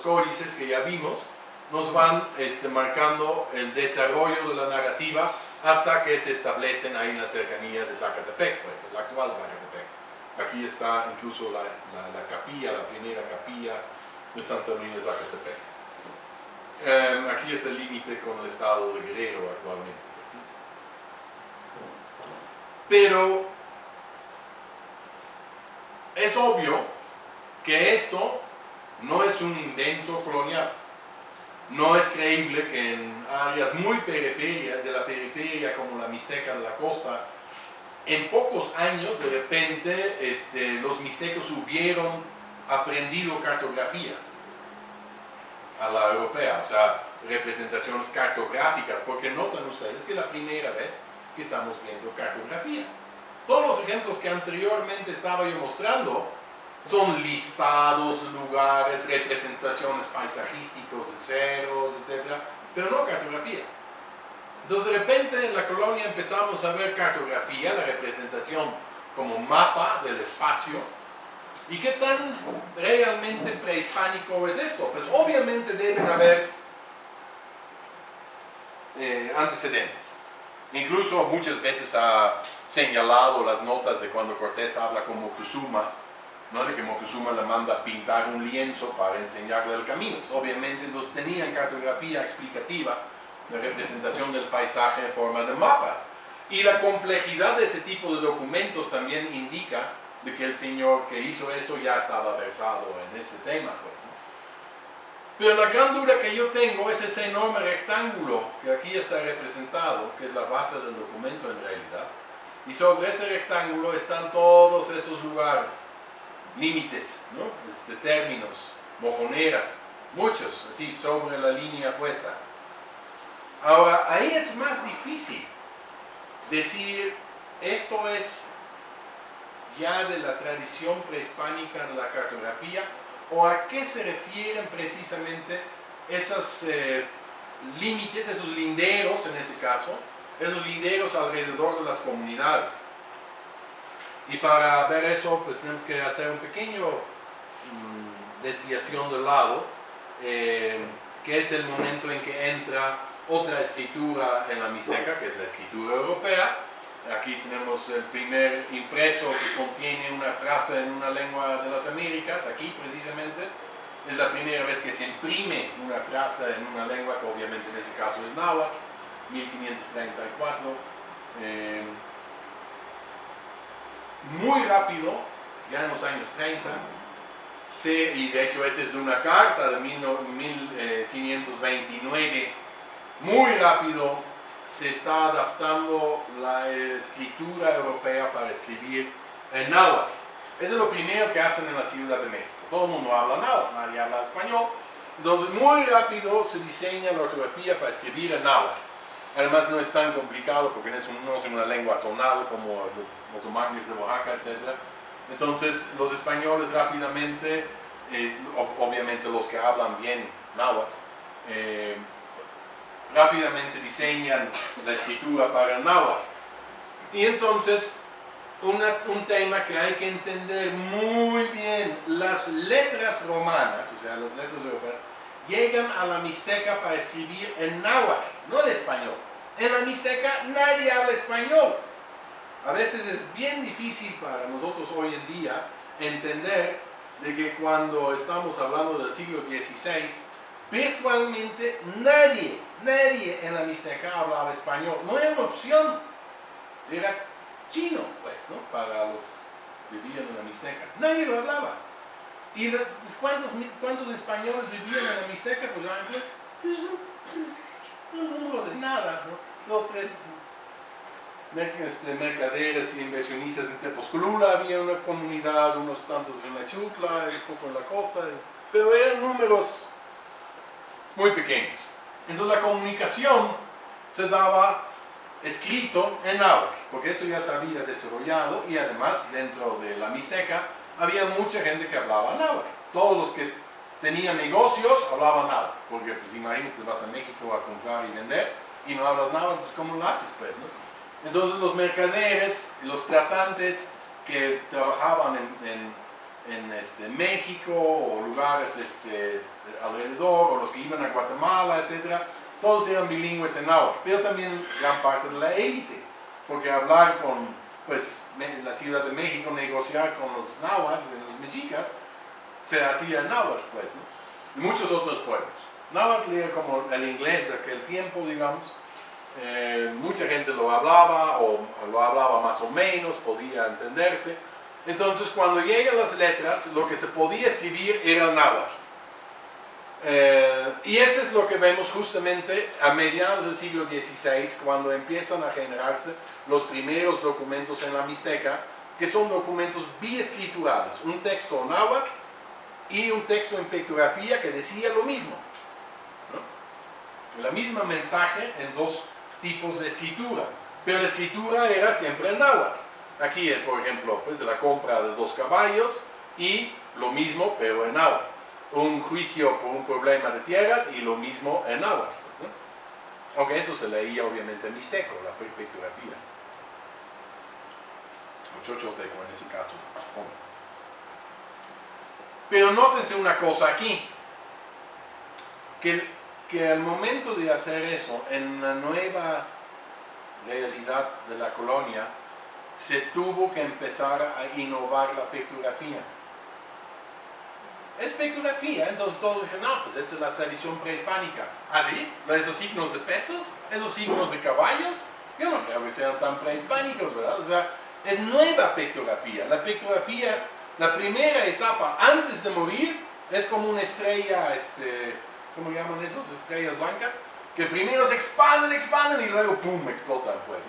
códices que ya vimos, nos van este, marcando el desarrollo de la narrativa hasta que se establecen ahí en la cercanía de Zacatepec, pues el actual Zacatepec. Aquí está incluso la, capilla, la primera capilla de Santa María de Zacatepec. Em, aquí es el límite con el estado de Guerrero actualmente. Pues, Pero es obvio que esto no es un invento colonial. No es creíble que en áreas muy periferias de la periferia como la Mixteca de la costa, en pocos años de repente este, los mixtecos hubieron aprendido cartografía a la europea, o sea, representaciones cartográficas, porque notan ustedes que es la primera vez que estamos viendo cartografía. Todos los ejemplos que anteriormente estaba yo mostrando son listados, lugares, representaciones paisajísticos de ceros, etc. Pero no cartografía. Entonces de repente en la colonia empezamos a ver cartografía, la representación como mapa del espacio. ¿Y qué tan realmente prehispánico es esto? Pues obviamente deben haber eh, antecedentes. Incluso muchas veces ha señalado las notas de cuando Cortés habla con Moctezuma, ¿no? de que Moctezuma le manda a pintar un lienzo para enseñarle el camino. Obviamente entonces tenían cartografía explicativa, de representación del paisaje en forma de mapas. Y la complejidad de ese tipo de documentos también indica de que el señor que hizo eso ya estaba versado en ese tema. Pues, Pero la gran duda que yo tengo es ese enorme rectángulo que aquí está representado, que es la base del documento en realidad. Y sobre ese rectángulo están todos esos lugares límites, ¿no? este, términos, mojoneras, muchos, así, sobre la línea puesta. Ahora, ahí es más difícil decir, esto es ya de la tradición prehispánica de la cartografía, o a qué se refieren precisamente esos eh, límites, esos linderos en ese caso, esos linderos alrededor de las comunidades. Y para ver eso, pues tenemos que hacer un pequeño mm, desviación del lado, eh, que es el momento en que entra otra escritura en la Mixteca, que es la escritura europea. Aquí tenemos el primer impreso que contiene una frase en una lengua de las Américas, aquí precisamente. Es la primera vez que se imprime una frase en una lengua que obviamente en ese caso es náhuatl, 1534 muy rápido, ya en los años 30, y de hecho esa es de una carta de 1529, eh, muy rápido se está adaptando la escritura europea para escribir en náhuatl. Eso es lo primero que hacen en la Ciudad de México. Todo el mundo habla náhuatl, nadie habla español. Entonces muy rápido se diseña la ortografía para escribir en náhuatl. Además no es tan complicado porque no es, una lengua tonal como los otomanes de Oaxaca, etc. Entonces los españoles rápidamente, eh, obviamente los que hablan bien náhuatl, eh, rápidamente diseñan la escritura para el náhuatl. Y entonces un tema que hay que entender muy bien, las letras romanas, o sea, las letras europeas, llegan a la Mixteca para escribir en náhuatl, no en español. En la Mixteca nadie habla español. A veces es bien difícil para nosotros hoy en día entender de que cuando estamos hablando del siglo XVI, virtualmente nadie, nadie en la Mixteca hablaba español. No era una opción. Era chino, pues, ¿no? Para los que vivían en la Mixteca. Nadie lo hablaba. ¿Y pues, ¿cuántos, españoles vivían en la Mixteca? Pues inglés. Pues, pues, un número de nada, ¿no? Dos, tres este, mercaderes y inversionistas en Tepozcolula, había una comunidad, unos tantos en la Chutla, un poco en la costa, pero eran números muy pequeños. Entonces la comunicación se daba escrito en náhuatl, porque eso ya se había desarrollado y además dentro de la Mixteca había mucha gente que hablaba náhuatl. Todos los que tenían negocios hablaban náhuatl, porque pues imagínate, vas a México a comprar y vender y no hablas náhuatl, pues, ¿cómo lo haces pues? No? Entonces los mercaderes, los tratantes que trabajaban en, en este, México o lugares este, alrededor, o los que iban a Guatemala, etc., todos eran bilingües en náhuatl, pero también gran parte de la élite, porque hablar con pues, la Ciudad de México, negociar con los nahuas, los mexicas, se hacía náhuatl, pues, ¿no? y muchos otros pueblos. Náhuatl era como el inglés de aquel tiempo, digamos, eh, mucha gente lo hablaba o lo hablaba más o menos, podía entenderse. Entonces cuando llegan las letras, lo que se podía escribir era el náhuatl. Eh, y eso es lo que vemos justamente a mediados del siglo XVI, cuando empiezan a generarse los primeros documentos en la Mixteca, que son documentos biescriturados, un texto náhuatl y un texto en pictografía que decía lo mismo. La misma mensaje en dos tipos de escritura, pero la escritura era siempre en náhuatl. Aquí, por ejemplo, pues la compra de dos caballos y lo mismo, pero en náhuatl. Un juicio por un problema de tierras y lo mismo en náhuatl. Pues, Aunque eso se leía obviamente en mixteco, la pictografía. O en ese caso. Pero nótense una cosa aquí, que que al momento de hacer eso, en la nueva realidad de la colonia, se tuvo que empezar a innovar la pictografía. Es pictografía, entonces todos dijeron, no, pues esta es la tradición prehispánica. ¿Ah, sí? ¿Esos signos de pesos? ¿Esos signos de caballos? Yo no creo que sean tan prehispánicos, ¿verdad? O sea, es nueva pictografía. La pictografía, la primera etapa antes de morir, es como una estrella, este, ¿cómo llaman esos? Estrellas blancas, que primero se expanden, expanden y luego ¡pum! explotan, pues.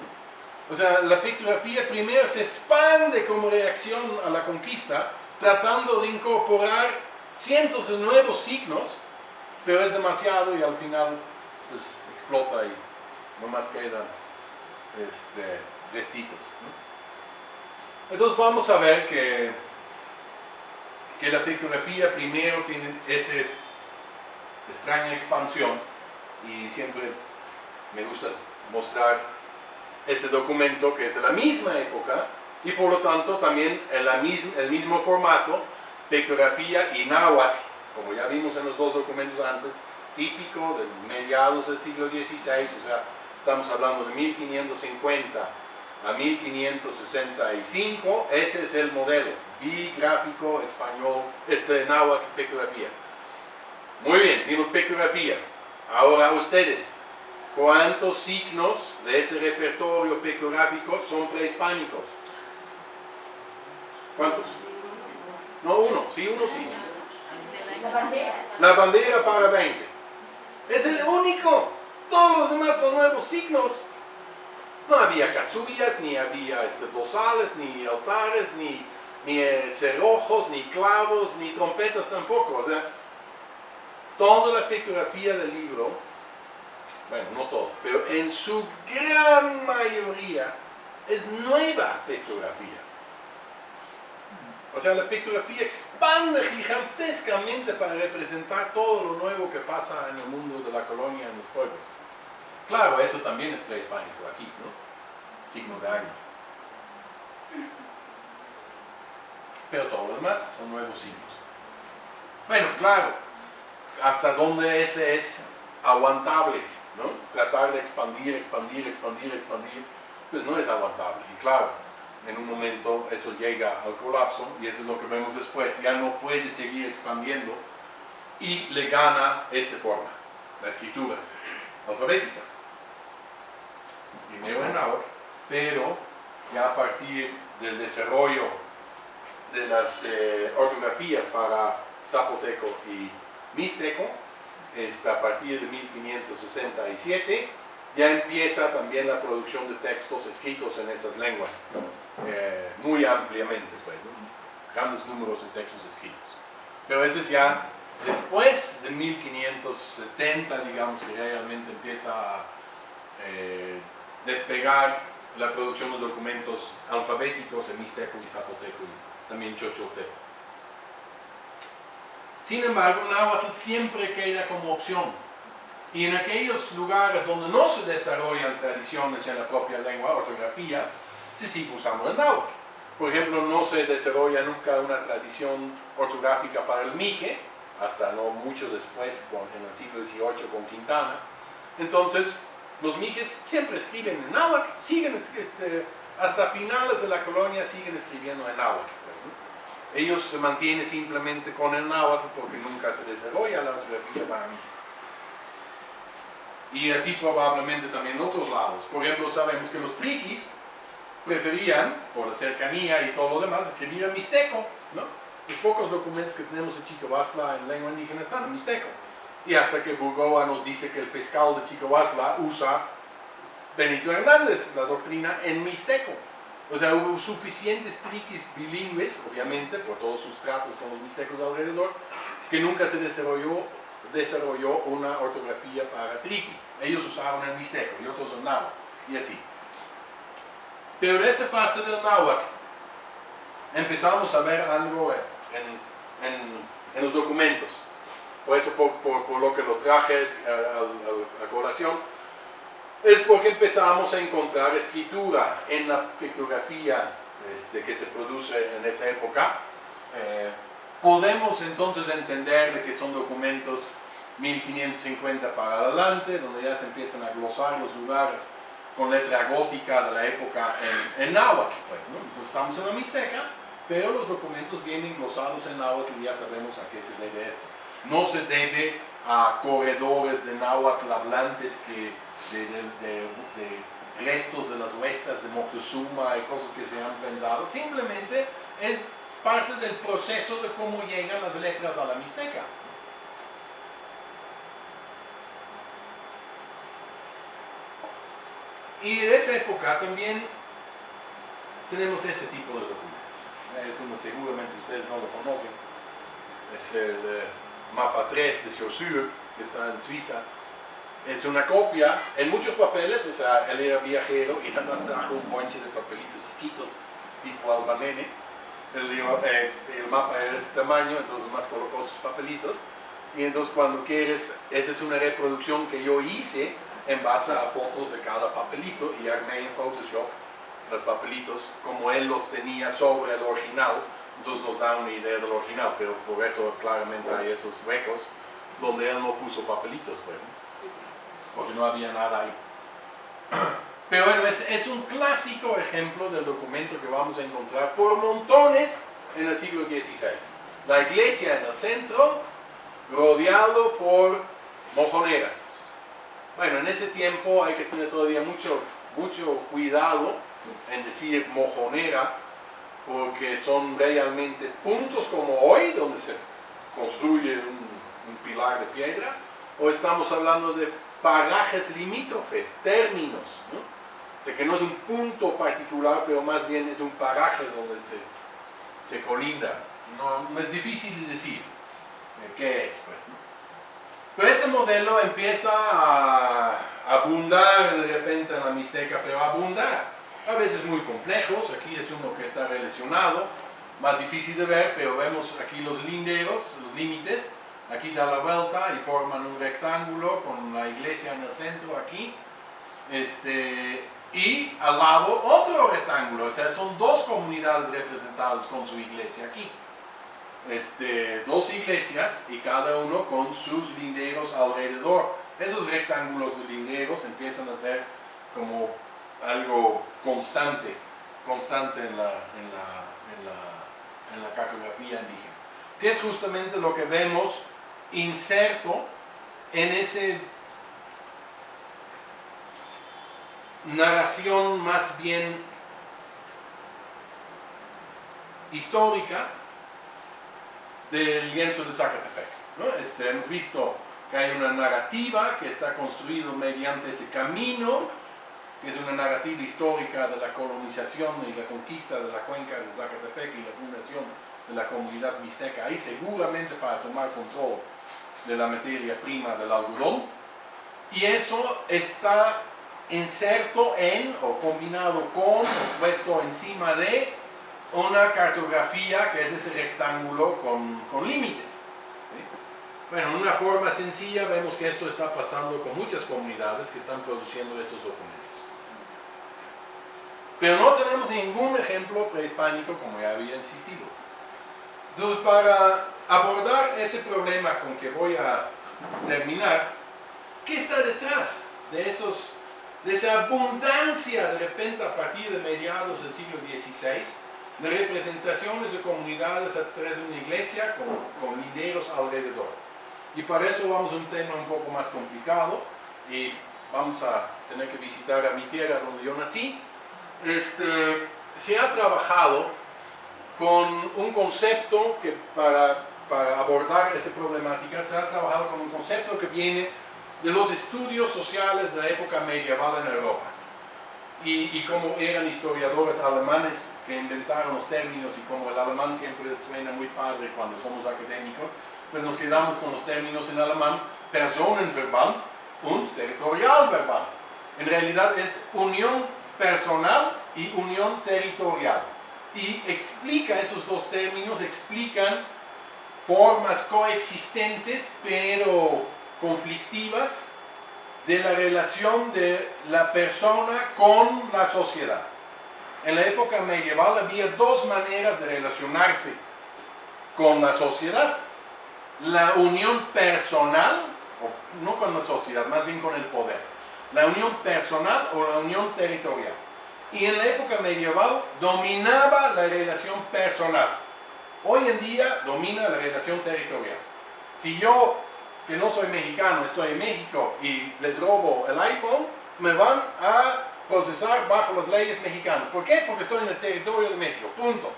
O sea, la pictografía primero se expande como reacción a la conquista, tratando de incorporar cientos de nuevos signos, pero es demasiado y al final pues, explota y nomás quedan este, vestidos. Entonces vamos a ver que, que la pictografía primero tiene ese extraña expansión y siempre me gusta mostrar ese documento que es de la misma época y por lo tanto también en la el mismo formato, pictografía y náhuatl, como ya vimos en los dos documentos antes, típico de mediados del siglo XVI, o sea, estamos hablando de 1550 a 1565, ese es el modelo, bigráfico español, este náhuatl pictografía. Muy bien, tenemos pictografía. Ahora ustedes, ¿cuántos signos de ese repertorio pictográfico son prehispánicos? ¿Cuántos? No, uno, sí, uno sí. La bandera. La bandera para 20. Es el único. Todos los demás son nuevos signos. No había casullas, ni había este, dosales, ni altares, ni, ni eh, cerrojos, ni clavos, ni trompetas tampoco. O sea, toda la pictografía del libro, bueno, no todo, pero en su gran mayoría es nueva pictografía. O sea, la pictografía expande gigantescamente para representar todo lo nuevo que pasa en el mundo de la colonia, en los pueblos. Claro, eso también es prehispánico aquí, ¿no? Signo de año. Pero todo lo demás son nuevos signos. Bueno, claro, hasta dónde ese es aguantable, ¿no? Tratar de expandir, expandir, expandir, expandir, pues no es aguantable. Y claro, en un momento eso llega al colapso y eso es lo que vemos después, ya no puede seguir expandiendo y le gana esta forma, la escritura alfabética. Primero en náhuatl, pero ya a partir del desarrollo de las eh, ortografías para zapoteco y Mixteco, a partir de 1567, ya empieza también la producción de textos escritos en esas lenguas, eh, muy ampliamente, pues, grandes números de textos escritos. Pero ese es ya después de 1570, digamos, que realmente empieza a eh, despegar la producción de documentos alfabéticos en Mixteco y Zapoteco y también Chochoteco. Sin embargo, náhuatl siempre queda como opción. Y en aquellos lugares donde no se desarrollan tradiciones en la propia lengua, ortografías, se sigue usando el náhuatl. Por ejemplo, no se desarrolla nunca una tradición ortográfica para el mije, hasta no mucho después, en el siglo XVIII con Quintana. Entonces, los mijes siempre escriben en náhuatl, siguen este, hasta finales de la colonia siguen escribiendo en náhuatl. Pues, Ellos se mantienen simplemente con el náhuatl porque nunca se desarrolla la ortografía para mí. Y así probablemente también en otros lados. Por ejemplo, sabemos que los triquis preferían, por la cercanía y todo lo demás, escribir en mixteco, ¿no? Los pocos documentos que tenemos de Chicoasla en lengua indígena están en mixteco. Y hasta que Burgoa nos dice que el fiscal de Chicoasla usa Benito Hernández, la doctrina en mixteco. O sea, hubo suficientes triquis bilingües, obviamente, por todos sus tratos con los mixtecos alrededor, que nunca se desarrolló, desarrolló una ortografía para triqui. Ellos usaban el mixteco y otros el náhuatl, y así. Pero en esa fase del náhuatl empezamos a ver algo en, los documentos. Por eso, por, lo que lo traje a, a, colación, es porque empezamos a encontrar escritura en la pictografía este, que se produce en esa época. Eh, podemos entonces entender de que son documentos 1550 para adelante, donde ya se empiezan a glosar los lugares con letra gótica de la época en, en náhuatl, pues, ¿no? Entonces estamos en la Mixteca, pero los documentos vienen glosados en náhuatl y ya sabemos a qué se debe esto. No se debe a corredores de náhuatl hablantes que de, restos de las huestas de Moctezuma y cosas que se han pensado, simplemente es parte del proceso de cómo llegan las letras a la Mixteca. Y en esa época también tenemos ese tipo de documentos. Es uno, seguramente ustedes no lo conocen. Es el eh, mapa 3 de Saussure, que está en Suiza. Es una copia en muchos papeles, o sea, él era viajero y nada más trajo un bonche de papelitos chiquitos, tipo albanene. El, eh, el mapa era de este tamaño, entonces más colocó sus papelitos. Y entonces cuando quieres, esa es una reproducción que yo hice en base a fotos de cada papelito y armé en Photoshop los papelitos como él los tenía sobre el original, entonces nos da una idea del original, pero por eso claramente hay esos huecos donde él no puso papelitos, pues, porque no había nada ahí. Pero bueno, es, un clásico ejemplo del documento que vamos a encontrar por montones en el siglo XVI. La iglesia en el centro, rodeado por mojoneras. Bueno, en ese tiempo hay que tener todavía mucho, mucho cuidado en decir mojonera, porque son realmente puntos como hoy, donde se construye un, pilar de piedra, o estamos hablando de parajes limítrofes, términos, ¿no? Sea, que no es un punto particular, pero más bien es un paraje donde se, se colinda. No, es difícil de decir eh, qué es, pues. Pero ese modelo empieza a abundar de repente en la Mixteca, pero abundar. A veces muy complejos, aquí es uno que está relacionado, más difícil de ver, pero vemos aquí los linderos, los límites, aquí da la vuelta y forman un rectángulo con la iglesia en el centro aquí, este, y al lado otro rectángulo, o sea, son dos comunidades representadas con su iglesia aquí este, dos iglesias y cada uno con sus linderos alrededor. Esos rectángulos de linderos empiezan a ser como algo constante, constante en la, en la, en la, en la cartografía indígena. Que es justamente lo que vemos inserto en ese narración más bien histórica del lienzo de Zacatepec. Este, hemos visto que hay una narrativa que está construida mediante ese camino, que es una narrativa histórica de la colonización y la conquista de la cuenca de Zacatepec y la fundación de la comunidad mixteca ahí, seguramente para tomar control de la materia prima del algodón. Y eso está inserto en o combinado con o puesto encima de una cartografía que es ese rectángulo con, límites. Bueno, en una forma sencilla vemos que esto está pasando con muchas comunidades que están produciendo estos documentos. Pero no tenemos ningún ejemplo prehispánico como ya había insistido. Entonces, para abordar ese problema con que voy a terminar, ¿qué está detrás de, esos, esa abundancia de repente a partir de mediados del siglo XVI de representaciones de comunidades a través de una iglesia con, con lideros alrededor? Y para eso vamos a un tema un poco más complicado y vamos a tener que visitar a mi tierra donde yo nací. Este, se ha trabajado con un concepto que para, para abordar esa problemática se ha trabajado con un concepto que viene de los estudios sociales de la época medieval en Europa. Y, y, como eran historiadores alemanes que inventaron los términos y como el alemán siempre suena muy padre cuando somos académicos, pues nos quedamos con los términos en alemán Personenverband und Territorialverband. En realidad es unión personal y unión territorial. Y explica esos dos términos, explican formas coexistentes pero conflictivas de la relación de la persona con la sociedad. En la época medieval había dos maneras de relacionarse con la sociedad. La unión personal, o no con la sociedad, más bien con el poder. La unión personal o la unión territorial. Y en la época medieval dominaba la relación personal. Hoy en día domina la relación territorial. Si yo, que no soy mexicano, estoy en México y les robo el iPhone, me van a procesar bajo las leyes mexicanas. ¿Por qué? Porque estoy en el territorio de México. Punto.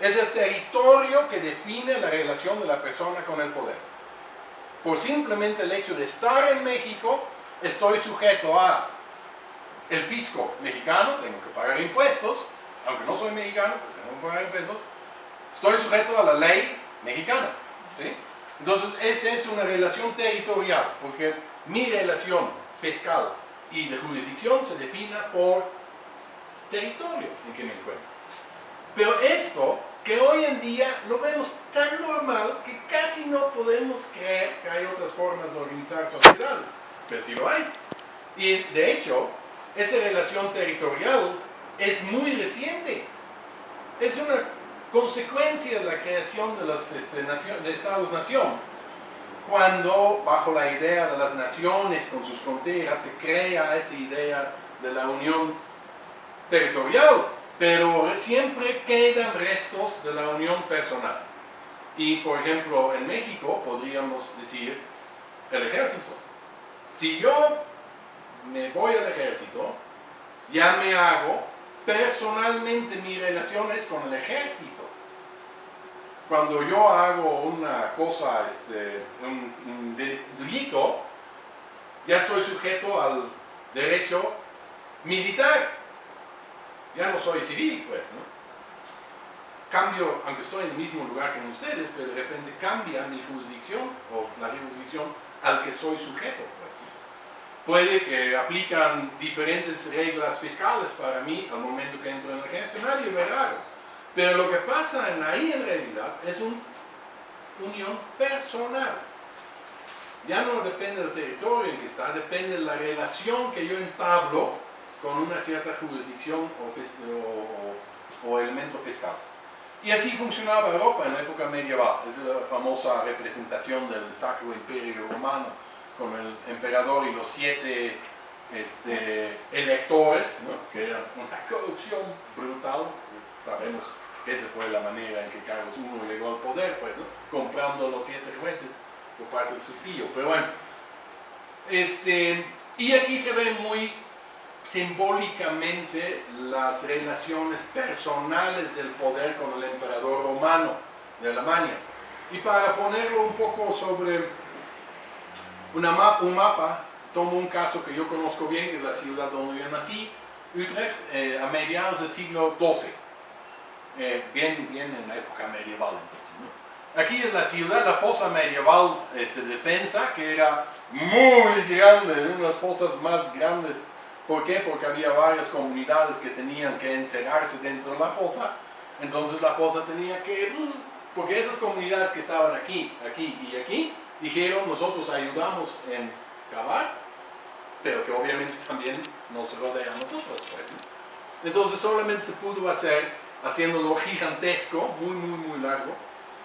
Es el territorio que define la relación de la persona con el poder. Por simplemente el hecho de estar en México, estoy sujeto a el fisco mexicano, tengo que pagar impuestos, aunque no soy mexicano, tengo que pagar impuestos, estoy sujeto a la ley mexicana. ¿sí? Entonces, esa es una relación territorial, porque mi relación fiscal y de jurisdicción se define por territorio en que me encuentro. Pero esto, que hoy en día lo vemos tan normal que casi no podemos creer que hay otras formas de organizar sociedades, pero sí lo hay. Y de hecho, esa relación territorial es muy reciente. Es una consecuencia de la creación de los este, Estados-nación. Cuando, bajo la idea de las naciones con sus fronteras, se crea esa idea de la unión territorial, pero siempre quedan restos de la unión personal. Y, por ejemplo, en México podríamos decir el ejército. Si yo me voy al ejército, ya me hago personalmente mis relaciones con el ejército. Cuando yo hago una cosa, este, un, delito, ya estoy sujeto al derecho militar. Ya no soy civil, pues, ¿no? Cambio, aunque estoy en el mismo lugar que ustedes, pero de repente cambia mi jurisdicción o la jurisdicción al que soy sujeto. Puede que aplican diferentes reglas fiscales para mí al momento que entro en el ve raro. Pero lo que pasa en ahí en realidad es una unión personal. Ya no depende del territorio en que está, depende de la relación que yo entablo con una cierta jurisdicción o, elemento fiscal. Y así funcionaba Europa en la época medieval. Es la famosa representación del Sacro Imperio Romano con el emperador y los siete este, electores, que era una corrupción brutal. Sabemos que esa fue la manera en que Carlos I llegó al poder, pues, comprando los siete jueces por parte de su tío. Pero bueno, este, y aquí se ve muy simbólicamente las relaciones personales del poder con el emperador romano de Alemania. Y para ponerlo un poco sobre un mapa, tomo un caso que yo conozco bien, que es la ciudad donde yo nací, Utrecht, eh, a mediados del siglo XII, eh, bien, bien en la época medieval entonces. Aquí es la ciudad, la fosa medieval este, de defensa, que era muy grande, una de las fosas más grandes. ¿Por qué? Porque había varias comunidades que tenían que encerrarse dentro de la fosa, entonces la fosa tenía que, pues, porque esas comunidades que estaban aquí, aquí y aquí, dijeron nosotros ayudamos en cavar, pero que obviamente también nos rodea a nosotros. Pues. Entonces solamente se pudo hacer haciéndolo gigantesco, muy, muy, muy largo,